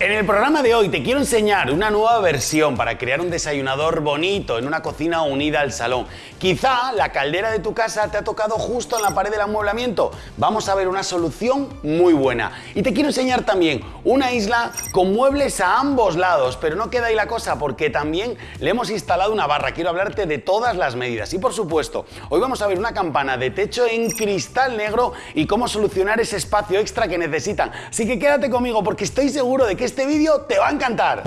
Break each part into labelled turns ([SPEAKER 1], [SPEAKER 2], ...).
[SPEAKER 1] En el programa de hoy te quiero enseñar una nueva versión para crear un desayunador bonito en una cocina unida al salón. Quizá la caldera de tu casa te ha tocado justo en la pared del amueblamiento. Vamos a ver una solución muy buena. Y te quiero enseñar también una isla con muebles a ambos lados, pero no queda ahí la cosa porque también le hemos instalado una barra. Quiero hablarte de todas las medidas. Y por supuesto, hoy vamos a ver una campana de techo en cristal negro y cómo solucionar ese espacio extra que necesitan. Así que quédate conmigo porque estoy seguro de que este vídeo te va a encantar.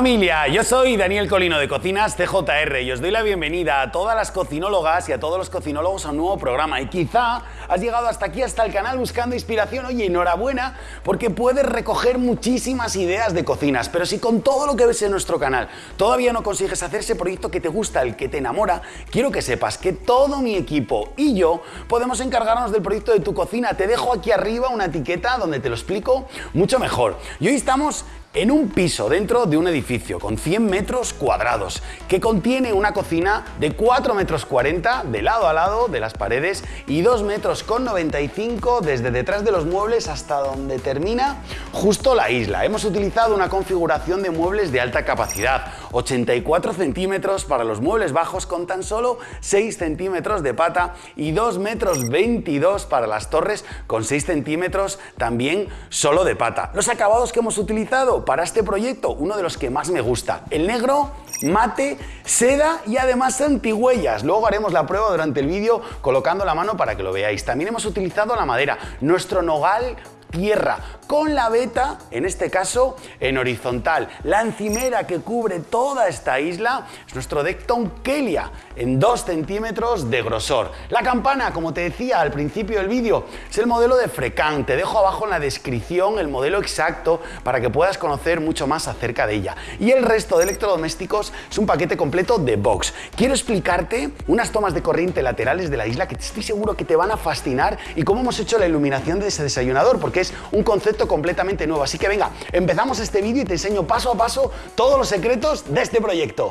[SPEAKER 1] Familia, yo soy Daniel Colino de Cocinas CJR y os doy la bienvenida a todas las cocinólogas y a todos los cocinólogos a un nuevo programa. Y quizá has llegado hasta aquí, hasta el canal buscando inspiración. Oye, enhorabuena porque puedes recoger muchísimas ideas de cocinas. Pero si con todo lo que ves en nuestro canal todavía no consigues hacer ese proyecto que te gusta, el que te enamora, quiero que sepas que todo mi equipo y yo podemos encargarnos del proyecto de tu cocina. Te dejo aquí arriba una etiqueta donde te lo explico mucho mejor. Y hoy estamos en un piso dentro de un edificio con 100 metros cuadrados que contiene una cocina de 4 metros 40 de lado a lado de las paredes y 2 metros con 95 desde detrás de los muebles hasta donde termina justo la isla. Hemos utilizado una configuración de muebles de alta capacidad, 84 centímetros para los muebles bajos con tan solo 6 centímetros de pata y 2 metros 22 para las torres con 6 centímetros también solo de pata. Los acabados que hemos utilizado para este proyecto, uno de los que más me gusta. El negro, mate, seda y además antigüellas. Luego haremos la prueba durante el vídeo colocando la mano para que lo veáis. También hemos utilizado la madera, nuestro nogal tierra, con la veta, en este caso, en horizontal. La encimera que cubre toda esta isla es nuestro Decton Kelia, en 2 centímetros de grosor. La campana, como te decía al principio del vídeo, es el modelo de Frecan. Te dejo abajo en la descripción el modelo exacto para que puedas conocer mucho más acerca de ella. Y el resto de electrodomésticos es un paquete completo de box. Quiero explicarte unas tomas de corriente laterales de la isla que estoy seguro que te van a fascinar y cómo hemos hecho la iluminación de ese desayunador, porque es un concepto completamente nuevo. Así que venga, empezamos este vídeo y te enseño paso a paso todos los secretos de este proyecto.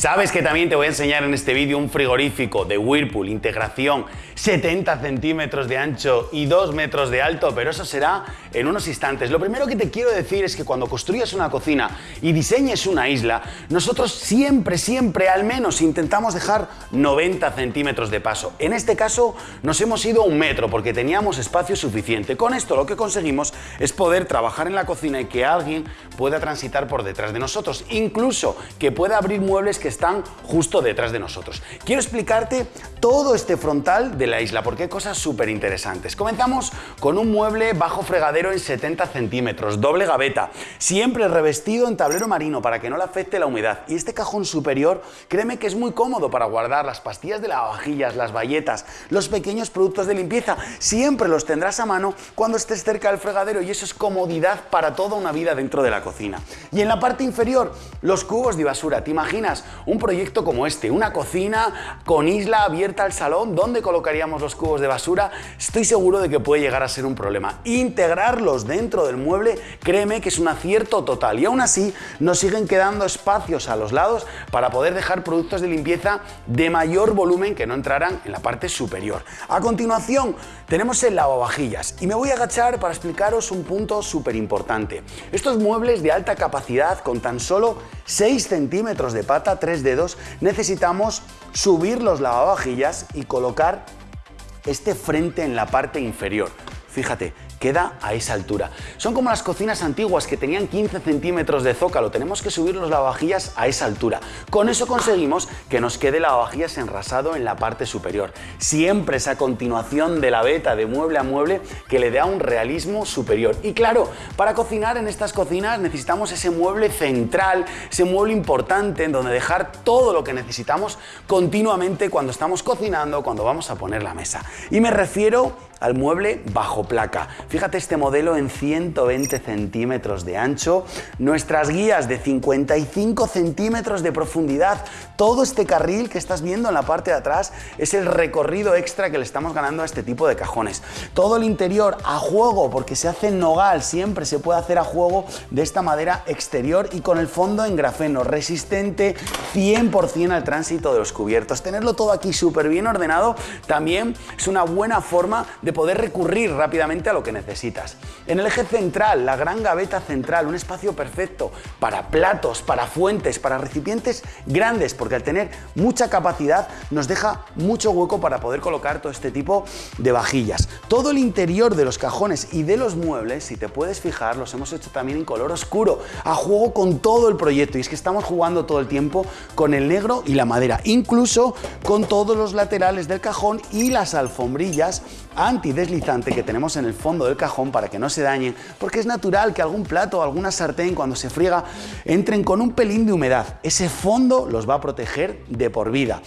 [SPEAKER 1] Sabes que también te voy a enseñar en este vídeo un frigorífico de Whirlpool, integración 70 centímetros de ancho y 2 metros de alto, pero eso será en unos instantes. Lo primero que te quiero decir es que cuando construyas una cocina y diseñes una isla, nosotros siempre, siempre al menos intentamos dejar 90 centímetros de paso. En este caso nos hemos ido un metro porque teníamos espacio suficiente. Con esto lo que conseguimos es poder trabajar en la cocina y que alguien pueda transitar por detrás de nosotros, incluso que pueda abrir muebles que están justo detrás de nosotros. Quiero explicarte todo este frontal de la isla porque hay cosas súper interesantes. Comenzamos con un mueble bajo fregadero en 70 centímetros, doble gaveta, siempre revestido en tablero marino para que no le afecte la humedad. Y este cajón superior, créeme que es muy cómodo para guardar las pastillas de lavavajillas, las bayetas, los pequeños productos de limpieza. Siempre los tendrás a mano cuando estés cerca del fregadero y eso es comodidad para toda una vida dentro de la cocina. Y en la parte inferior, los cubos de basura. ¿Te imaginas un proyecto como este? Una cocina con isla abierta al salón donde colocaría los cubos de basura, estoy seguro de que puede llegar a ser un problema. Integrarlos dentro del mueble, créeme que es un acierto total. Y aún así, nos siguen quedando espacios a los lados para poder dejar productos de limpieza de mayor volumen que no entraran en la parte superior. A continuación, tenemos el lavavajillas y me voy a agachar para explicaros un punto súper importante. Estos muebles de alta capacidad con tan solo 6 centímetros de pata, 3 dedos, necesitamos subir los lavavajillas y colocar este frente en la parte inferior. Fíjate, queda a esa altura. Son como las cocinas antiguas que tenían 15 centímetros de zócalo, tenemos que subir los lavavajillas a esa altura. Con eso conseguimos que nos quede lavavajillas enrasado en la parte superior. Siempre esa continuación de la veta de mueble a mueble que le da un realismo superior. Y claro, para cocinar en estas cocinas necesitamos ese mueble central, ese mueble importante en donde dejar todo lo que necesitamos continuamente cuando estamos cocinando, cuando vamos a poner la mesa. Y me refiero al mueble bajo placa. Fíjate este modelo en 120 centímetros de ancho, nuestras guías de 55 centímetros de profundidad, todo este carril que estás viendo en la parte de atrás es el recorrido extra que le estamos ganando a este tipo de cajones. Todo el interior a juego, porque se hace en nogal, siempre se puede hacer a juego de esta madera exterior y con el fondo en grafeno, resistente 100% al tránsito de los cubiertos. Tenerlo todo aquí súper bien ordenado también es una buena forma de poder recurrir rápidamente a lo que necesitas. En el eje central, la gran gaveta central, un espacio perfecto para platos, para fuentes, para recipientes grandes, porque al tener mucha capacidad nos deja mucho hueco para poder colocar todo este tipo de vajillas. Todo el interior de los cajones y de los muebles, si te puedes fijar, los hemos hecho también en color oscuro, a juego con todo el proyecto. Y es que estamos jugando todo el tiempo con el negro y la madera, incluso con todos los laterales del cajón y las alfombrillas antideslizante que tenemos en el fondo del cajón para que no se dañen, porque es natural que algún plato o alguna sartén cuando se friega entren con un pelín de humedad. Ese fondo los va a proteger de por vida.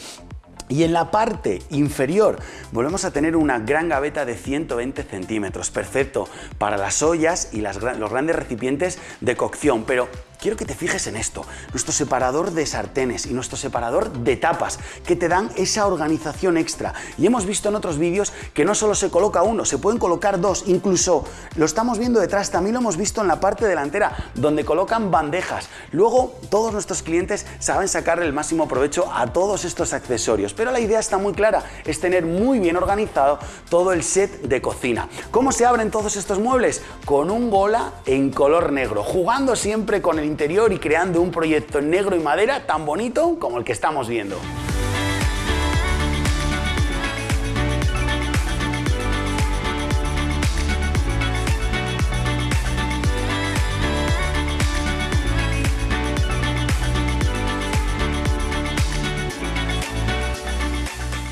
[SPEAKER 1] Y en la parte inferior volvemos a tener una gran gaveta de 120 centímetros, perfecto para las ollas y los grandes recipientes de cocción, pero quiero que te fijes en esto, nuestro separador de sartenes y nuestro separador de tapas, que te dan esa organización extra. Y hemos visto en otros vídeos que no solo se coloca uno, se pueden colocar dos, incluso lo estamos viendo detrás, también lo hemos visto en la parte delantera, donde colocan bandejas. Luego, todos nuestros clientes saben sacarle el máximo provecho a todos estos accesorios, pero la idea está muy clara, es tener muy bien organizado todo el set de cocina. ¿Cómo se abren todos estos muebles? Con un bola en color negro, jugando siempre con el interior y creando un proyecto en negro y madera tan bonito como el que estamos viendo.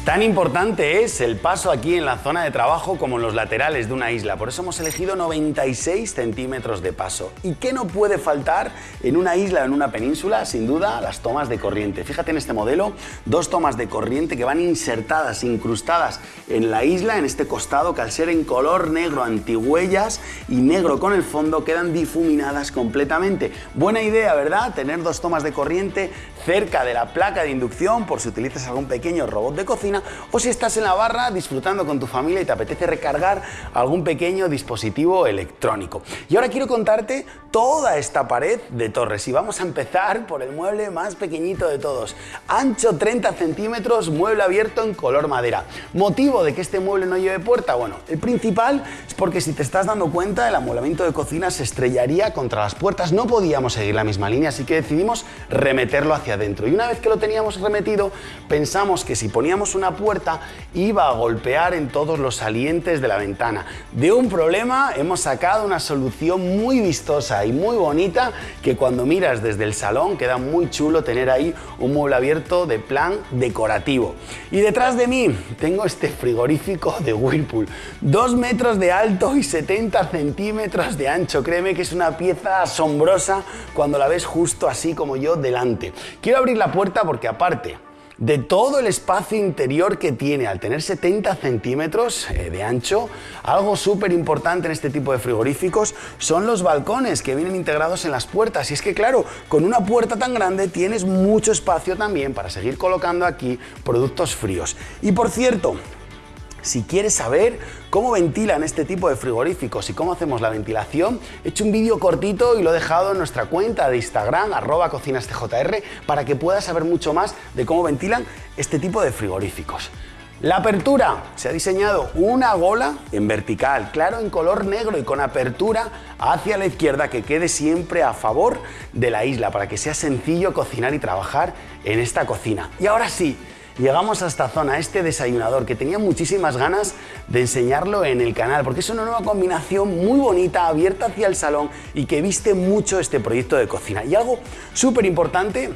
[SPEAKER 1] Tan importante es el paso aquí en la zona de trabajo como en los laterales de una isla, por eso hemos elegido 96 centímetros de paso. ¿Y qué no puede faltar en una isla o en una península? Sin duda, las tomas de corriente. Fíjate en este modelo, dos tomas de corriente que van insertadas, incrustadas en la isla, en este costado, que al ser en color negro antihuellas y negro con el fondo, quedan difuminadas completamente. Buena idea, ¿verdad? Tener dos tomas de corriente cerca de la placa de inducción por si utilizas algún pequeño robot de cocina o si estás en la barra disfrutando con tu familia y te apetece recargar algún pequeño dispositivo electrónico. Y ahora quiero contarte toda esta pared de torres y vamos a empezar por el mueble más pequeñito de todos. Ancho 30 centímetros, mueble abierto en color madera. ¿Motivo de que este mueble no lleve puerta? Bueno, el principal es porque si te estás dando cuenta el amueblamiento de cocina se estrellaría contra las puertas. No podíamos seguir la misma línea, así que decidimos remeterlo hacia adentro. Y una vez que lo teníamos remetido, pensamos que si poníamos una puerta iba a golpear en todos los salientes de la ventana. De un problema hemos sacado una solución muy vistosa y muy bonita que cuando miras desde el salón queda muy chulo tener ahí un mueble abierto de plan decorativo. Y detrás de mí tengo este frigorífico de Whirlpool, 2 metros de alto y 70 centímetros de ancho. Créeme que es una pieza asombrosa cuando la ves justo así como yo delante. Quiero abrir la puerta porque aparte de todo el espacio interior que tiene al tener 70 centímetros eh, de ancho. Algo súper importante en este tipo de frigoríficos son los balcones que vienen integrados en las puertas. Y es que claro, con una puerta tan grande tienes mucho espacio también para seguir colocando aquí productos fríos. Y por cierto, si quieres saber cómo ventilan este tipo de frigoríficos y cómo hacemos la ventilación, he hecho un vídeo cortito y lo he dejado en nuestra cuenta de Instagram, arroba cocinastjr, para que puedas saber mucho más de cómo ventilan este tipo de frigoríficos. La apertura, se ha diseñado una gola en vertical, claro, en color negro y con apertura hacia la izquierda que quede siempre a favor de la isla para que sea sencillo cocinar y trabajar en esta cocina. Y ahora sí, llegamos a esta zona, a este desayunador, que tenía muchísimas ganas de enseñarlo en el canal, porque es una nueva combinación muy bonita, abierta hacia el salón y que viste mucho este proyecto de cocina. Y algo súper importante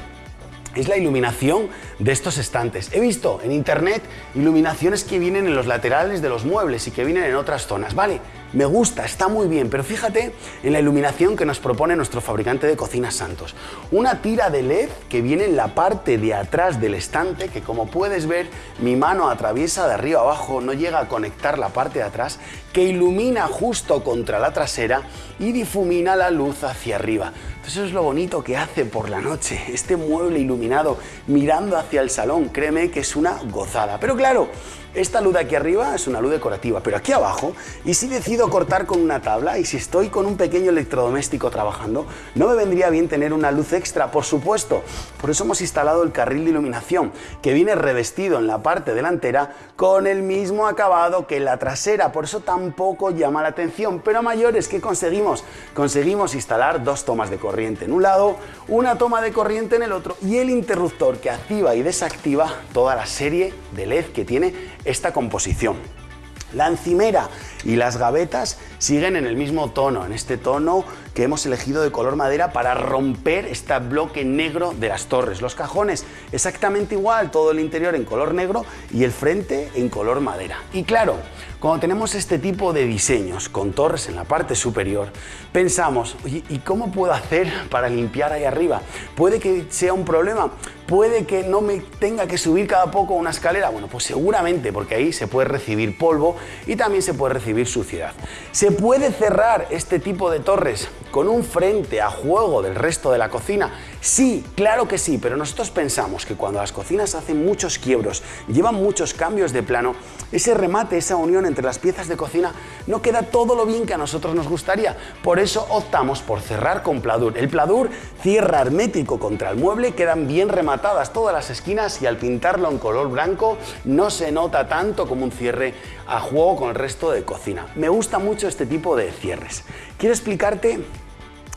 [SPEAKER 1] es la iluminación de estos estantes. He visto en internet iluminaciones que vienen en los laterales de los muebles y que vienen en otras zonas. Vale, me gusta, está muy bien, pero fíjate en la iluminación que nos propone nuestro fabricante de cocinas Santos. Una tira de LED que viene en la parte de atrás del estante, que como puedes ver, mi mano atraviesa de arriba abajo, no llega a conectar la parte de atrás, que ilumina justo contra la trasera y difumina la luz hacia arriba. Eso es lo bonito que hace por la noche, este mueble iluminado mirando hacia el salón, créeme que es una gozada. Pero claro, esta luz de aquí arriba es una luz decorativa, pero aquí abajo, y si decido cortar con una tabla y si estoy con un pequeño electrodoméstico trabajando, no me vendría bien tener una luz extra, por supuesto. Por eso hemos instalado el carril de iluminación, que viene revestido en la parte delantera con el mismo acabado que en la trasera, por eso tampoco llama la atención. Pero a mayores, ¿qué conseguimos? Conseguimos instalar dos tomas de corriente en un lado, una toma de corriente en el otro y el interruptor que activa y desactiva toda la serie de LED que tiene esta composición. La encimera y las gavetas siguen en el mismo tono, en este tono que hemos elegido de color madera para romper este bloque negro de las torres. Los cajones exactamente igual, todo el interior en color negro y el frente en color madera. Y claro, cuando tenemos este tipo de diseños con torres en la parte superior, pensamos, ¿y cómo puedo hacer para limpiar ahí arriba? ¿Puede que sea un problema? ¿Puede que no me tenga que subir cada poco una escalera? Bueno, pues seguramente, porque ahí se puede recibir polvo y también se puede recibir suciedad. ¿Se puede cerrar este tipo de torres con un frente a juego del resto de la cocina? Sí, claro que sí, pero nosotros pensamos que cuando las cocinas hacen muchos quiebros, llevan muchos cambios de plano, ese remate, esa unión entre las piezas de cocina no queda todo lo bien que a nosotros nos gustaría. Por eso optamos por cerrar con pladur. El pladur cierra hermético contra el mueble, quedan bien rematadas todas las esquinas y al pintarlo en color blanco no se nota tanto como un cierre a juego con el resto de cocina. Me gusta mucho este tipo de cierres. Quiero explicarte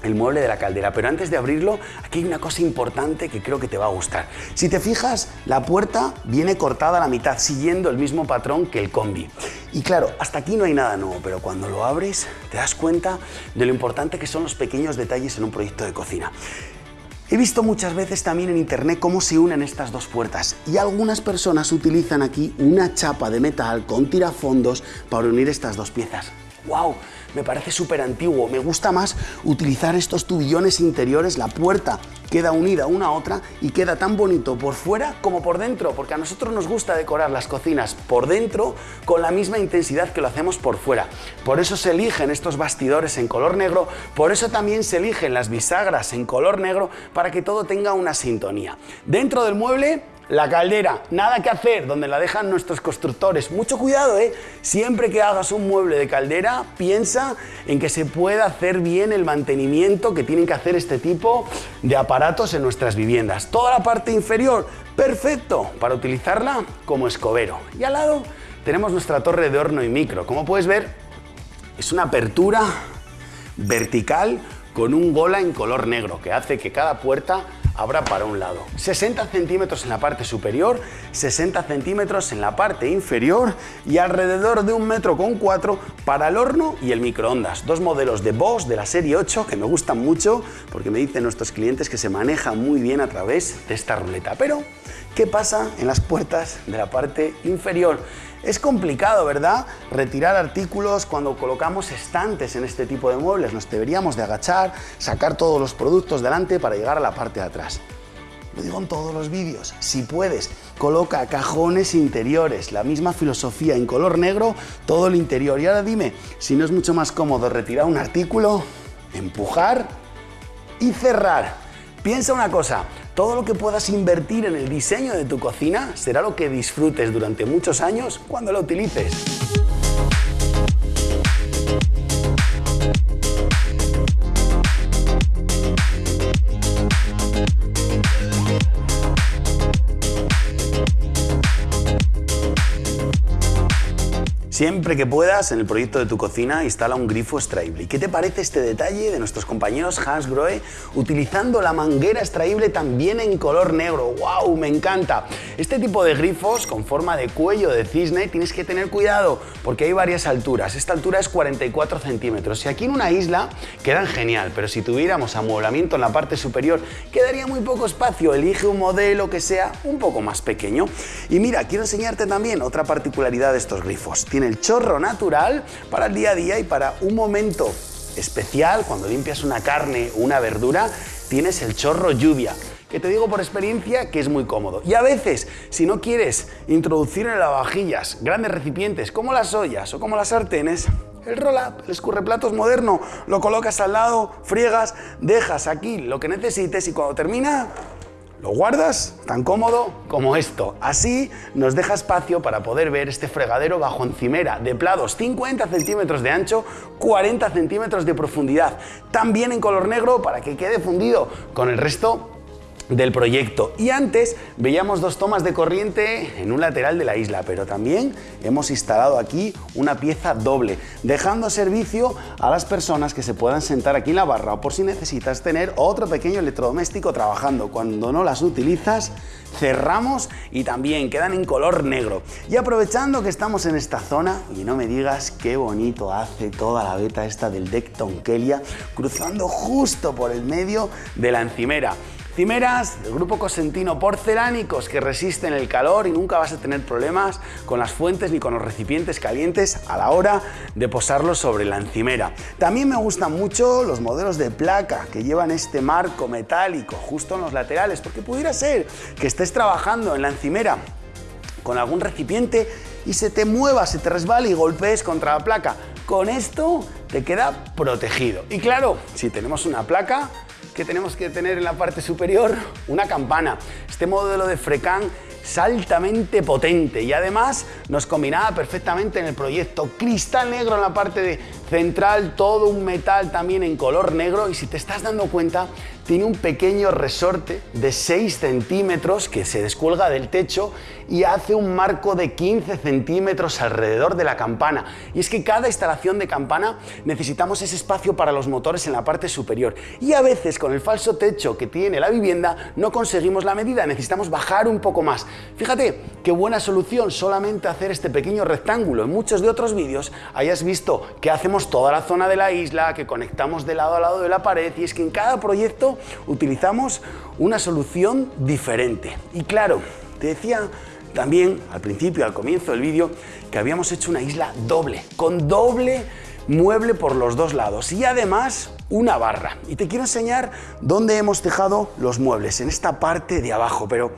[SPEAKER 1] el mueble de la caldera, pero antes de abrirlo, aquí hay una cosa importante que creo que te va a gustar. Si te fijas, la puerta viene cortada a la mitad, siguiendo el mismo patrón que el combi. Y claro, hasta aquí no hay nada nuevo, pero cuando lo abres te das cuenta de lo importante que son los pequeños detalles en un proyecto de cocina. He visto muchas veces también en internet cómo se unen estas dos puertas y algunas personas utilizan aquí una chapa de metal con tirafondos para unir estas dos piezas. ¡Wow! Me parece súper antiguo. Me gusta más utilizar estos tubillones interiores, la puerta queda unida una a otra y queda tan bonito por fuera como por dentro, porque a nosotros nos gusta decorar las cocinas por dentro con la misma intensidad que lo hacemos por fuera. Por eso se eligen estos bastidores en color negro, por eso también se eligen las bisagras en color negro para que todo tenga una sintonía. Dentro del mueble la caldera, nada que hacer, donde la dejan nuestros constructores. Mucho cuidado, ¿eh? Siempre que hagas un mueble de caldera, piensa en que se pueda hacer bien el mantenimiento que tienen que hacer este tipo de aparatos en nuestras viviendas. Toda la parte inferior, perfecto, para utilizarla como escobero. Y al lado tenemos nuestra torre de horno y micro. Como puedes ver, es una apertura vertical con un gola en color negro que hace que cada puerta habrá para un lado. 60 centímetros en la parte superior, 60 centímetros en la parte inferior y alrededor de un metro con cuatro para el horno y el microondas. Dos modelos de Bosch de la serie 8 que me gustan mucho porque me dicen nuestros clientes que se maneja muy bien a través de esta ruleta. Pero, ¿qué pasa en las puertas de la parte inferior? Es complicado, ¿verdad? Retirar artículos cuando colocamos estantes en este tipo de muebles. Nos deberíamos de agachar, sacar todos los productos delante para llegar a la parte de atrás. Lo digo en todos los vídeos. Si puedes, coloca cajones interiores, la misma filosofía en color negro, todo el interior. Y ahora dime, si no es mucho más cómodo retirar un artículo, empujar y cerrar. Piensa una cosa, todo lo que puedas invertir en el diseño de tu cocina será lo que disfrutes durante muchos años cuando lo utilices. Siempre que puedas, en el proyecto de tu cocina, instala un grifo extraíble. ¿Y qué te parece este detalle de nuestros compañeros Hans Grohe utilizando la manguera extraíble también en color negro? ¡Wow! Me encanta. Este tipo de grifos con forma de cuello de cisne tienes que tener cuidado porque hay varias alturas. Esta altura es 44 centímetros y aquí en una isla quedan genial, pero si tuviéramos amueblamiento en la parte superior quedaría muy poco espacio. Elige un modelo que sea un poco más pequeño. Y mira, quiero enseñarte también otra particularidad de estos grifos. Tiene el chorro natural para el día a día y para un momento especial, cuando limpias una carne o una verdura, tienes el chorro lluvia que te digo por experiencia que es muy cómodo. Y a veces, si no quieres introducir en lavavajillas grandes recipientes como las ollas o como las sartenes, el roll-up, el escurreplatos moderno, lo colocas al lado, friegas, dejas aquí lo que necesites y cuando termina, lo guardas tan cómodo como esto. Así nos deja espacio para poder ver este fregadero bajo encimera de plados 50 centímetros de ancho, 40 centímetros de profundidad. También en color negro para que quede fundido con el resto del proyecto. Y antes veíamos dos tomas de corriente en un lateral de la isla, pero también hemos instalado aquí una pieza doble, dejando servicio a las personas que se puedan sentar aquí en la barra o por si necesitas tener otro pequeño electrodoméstico trabajando. Cuando no las utilizas, cerramos y también quedan en color negro. Y aprovechando que estamos en esta zona, y no me digas qué bonito hace toda la beta esta del deck Tonkelia, cruzando justo por el medio de la encimera. Cimeras del grupo Cosentino porcelánicos que resisten el calor y nunca vas a tener problemas con las fuentes ni con los recipientes calientes a la hora de posarlos sobre la encimera. También me gustan mucho los modelos de placa que llevan este marco metálico justo en los laterales porque pudiera ser que estés trabajando en la encimera con algún recipiente y se te mueva, se te resbale y golpees contra la placa. Con esto te queda protegido. Y claro, si tenemos una placa, que tenemos que tener en la parte superior una campana. Este modelo de Frecan es altamente potente y además nos combinaba perfectamente en el proyecto. Cristal negro en la parte de central, todo un metal también en color negro y si te estás dando cuenta tiene un pequeño resorte de 6 centímetros que se descuelga del techo y hace un marco de 15 centímetros alrededor de la campana. Y es que cada instalación de campana necesitamos ese espacio para los motores en la parte superior. Y a veces con el falso techo que tiene la vivienda no conseguimos la medida, necesitamos bajar un poco más. Fíjate qué buena solución solamente hacer este pequeño rectángulo. En muchos de otros vídeos hayas visto que hacemos toda la zona de la isla, que conectamos de lado a lado de la pared y es que en cada proyecto utilizamos una solución diferente. Y claro, te decía también al principio, al comienzo del vídeo, que habíamos hecho una isla doble, con doble mueble por los dos lados y además una barra. Y te quiero enseñar dónde hemos dejado los muebles, en esta parte de abajo, pero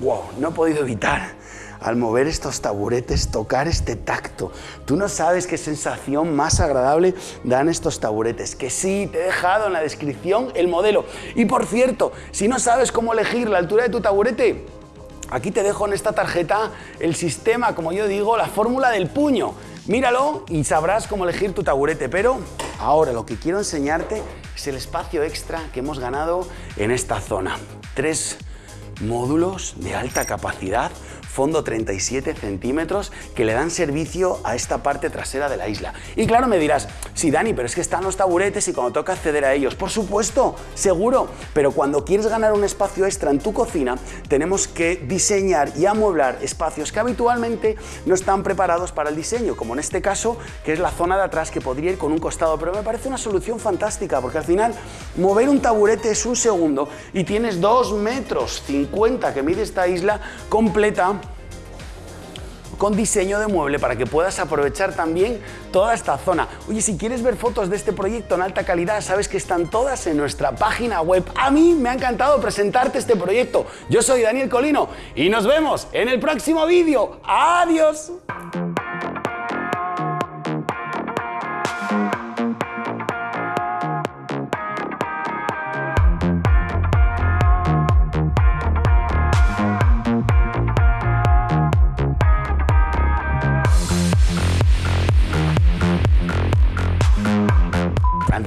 [SPEAKER 1] wow, no he podido evitar al mover estos taburetes, tocar este tacto. Tú no sabes qué sensación más agradable dan estos taburetes. Que sí, te he dejado en la descripción el modelo. Y por cierto, si no sabes cómo elegir la altura de tu taburete, aquí te dejo en esta tarjeta el sistema, como yo digo, la fórmula del puño. Míralo y sabrás cómo elegir tu taburete, pero ahora lo que quiero enseñarte es el espacio extra que hemos ganado en esta zona. Tres módulos de alta capacidad fondo 37 centímetros que le dan servicio a esta parte trasera de la isla. Y claro, me dirás, sí, Dani, pero es que están los taburetes y cuando toca acceder a ellos, por supuesto, seguro, pero cuando quieres ganar un espacio extra en tu cocina, tenemos que diseñar y amueblar espacios que habitualmente no están preparados para el diseño, como en este caso, que es la zona de atrás que podría ir con un costado, pero me parece una solución fantástica, porque al final mover un taburete es un segundo y tienes 2 metros 50 que mide esta isla completa con diseño de mueble para que puedas aprovechar también toda esta zona. Oye, si quieres ver fotos de este proyecto en alta calidad, sabes que están todas en nuestra página web. A mí me ha encantado presentarte este proyecto. Yo soy Daniel Colino y nos vemos en el próximo vídeo. ¡Adiós!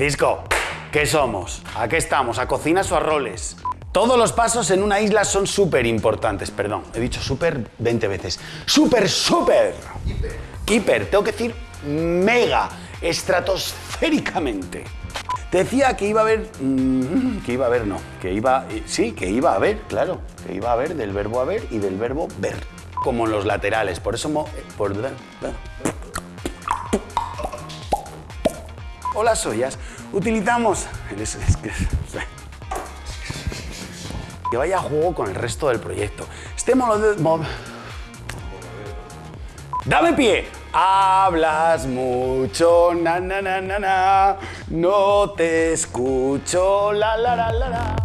[SPEAKER 1] Francisco, ¿qué somos? ¿A qué estamos? ¿A cocinas o a roles? Todos los pasos en una isla son súper importantes, perdón, he dicho súper 20 veces. ¡Súper, súper! Hiper. Hiper, tengo que decir mega, estratosféricamente. Te decía que iba a haber... mm, que iba a haber, no. Que iba... eh, Sí, que iba a haber, claro. Que iba a haber del verbo haber y del verbo ver. Como en los laterales. Por eso... mo- eh, por, o las ollas, utilizamos... que- vaya a juego con el resto del proyecto. Este modo ¡Dame pie! Hablas mucho, na na na na na, no te escucho, la la la la la.